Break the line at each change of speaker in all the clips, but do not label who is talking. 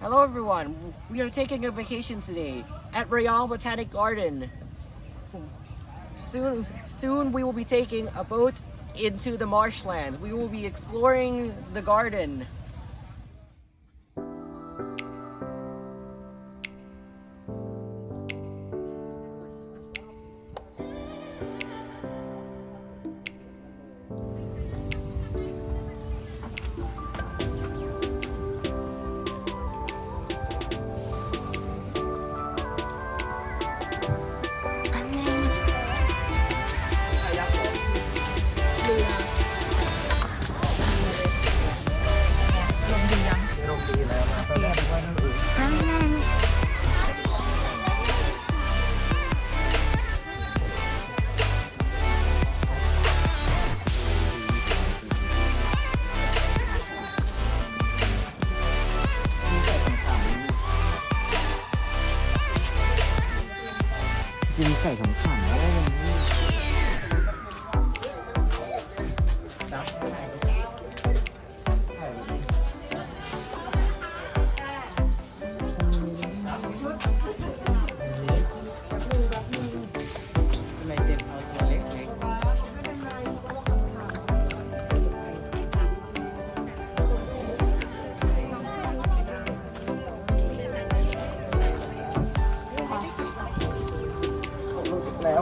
Hello everyone, we are taking a vacation today at Royal Botanic Garden. Soon, soon we will be taking a boat into the marshlands. We will be exploring the garden. 比赛上看。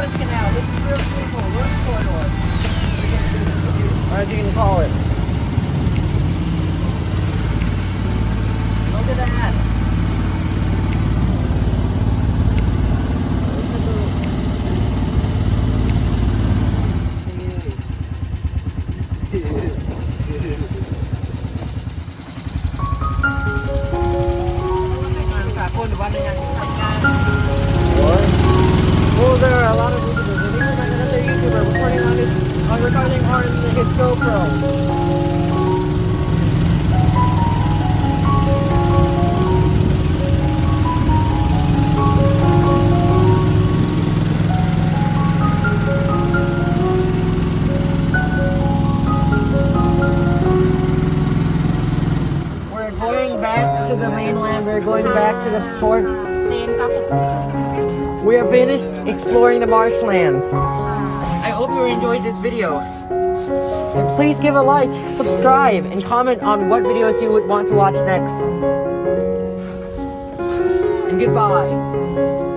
This is real beautiful. Corridor. Or you can call it. Recording on his GoPro. We're going back to the mainland. We're going back to the port. We are finished exploring the marshlands. I hope you enjoyed this video. Please give a like, subscribe, and comment on what videos you would want to watch next. And goodbye.